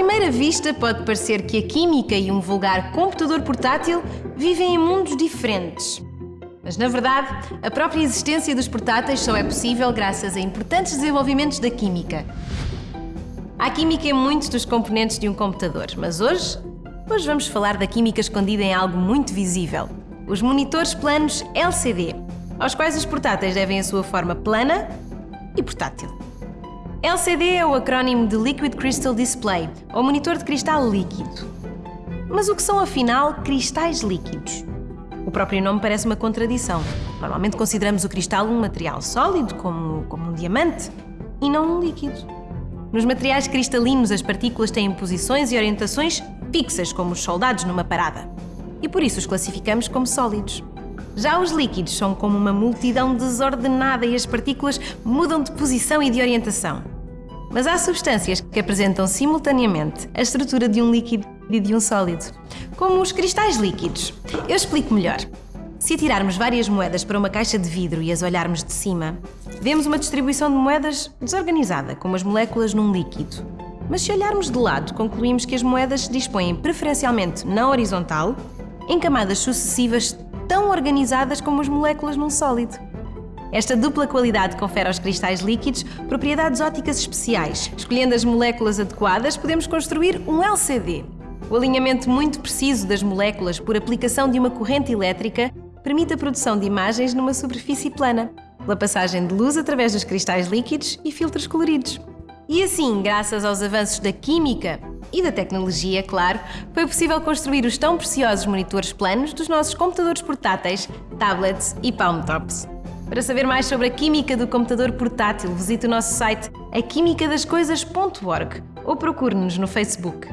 primeira vista, pode parecer que a química e um vulgar computador portátil vivem em mundos diferentes. Mas, na verdade, a própria existência dos portáteis só é possível graças a importantes desenvolvimentos da química. Há química em muitos dos componentes de um computador, mas hoje, hoje vamos falar da química escondida em algo muito visível: os monitores planos LCD, aos quais os portáteis devem a sua forma plana e portátil. LCD é o acrónimo de Liquid Crystal Display, ou monitor de cristal líquido. Mas o que são afinal cristais líquidos? O próprio nome parece uma contradição. Normalmente consideramos o cristal um material sólido, como, como um diamante, e não um líquido. Nos materiais cristalinos, as partículas têm posições e orientações fixas, como os soldados numa parada. E por isso os classificamos como sólidos. Já os líquidos são como uma multidão desordenada e as partículas mudam de posição e de orientação. Mas há substâncias que apresentam simultaneamente a estrutura de um líquido e de um sólido, como os cristais líquidos. Eu explico melhor. Se atirarmos várias moedas para uma caixa de vidro e as olharmos de cima, vemos uma distribuição de moedas desorganizada, como as moléculas num líquido. Mas se olharmos de lado, concluímos que as moedas se dispõem preferencialmente na horizontal, em camadas sucessivas tão organizadas como as moléculas num sólido. Esta dupla qualidade confere aos cristais líquidos propriedades ópticas especiais. Escolhendo as moléculas adequadas, podemos construir um LCD. O alinhamento muito preciso das moléculas por aplicação de uma corrente elétrica permite a produção de imagens numa superfície plana, pela passagem de luz através dos cristais líquidos e filtros coloridos. E assim, graças aos avanços da química e da tecnologia, claro, foi possível construir os tão preciosos monitores planos dos nossos computadores portáteis, tablets e palm tops. Para saber mais sobre a química do computador portátil, visite o nosso site aquimicadascoisas.org ou procure-nos no Facebook.